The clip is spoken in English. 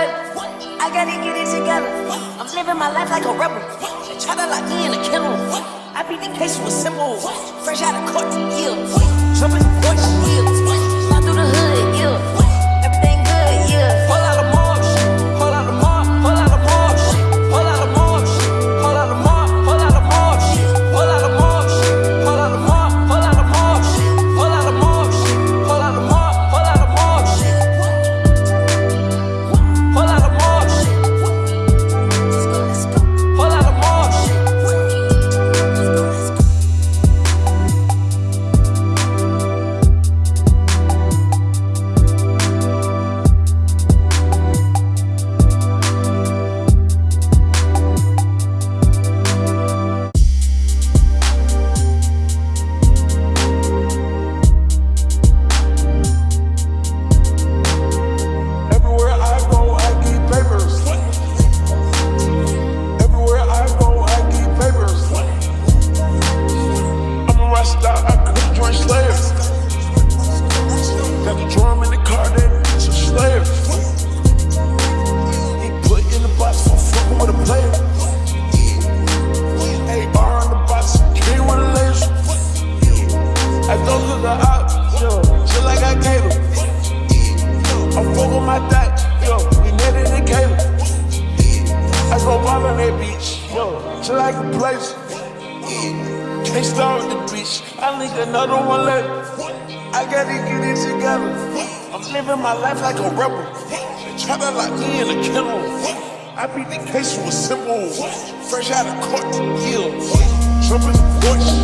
I gotta get it together. I'm living my life like a rebel. Try to lock me in a kennel. I beat the case with simple. Fresh out of court, yeah. Jumping yeah. I go ball on that yo, just like a place. Can't start with the beach, I need another one later. I gotta get it together. I'm living my life like a rebel. Try to lock me in a kennel. I beat the case with simple. Fresh out of court, yeah. Jumping the porch,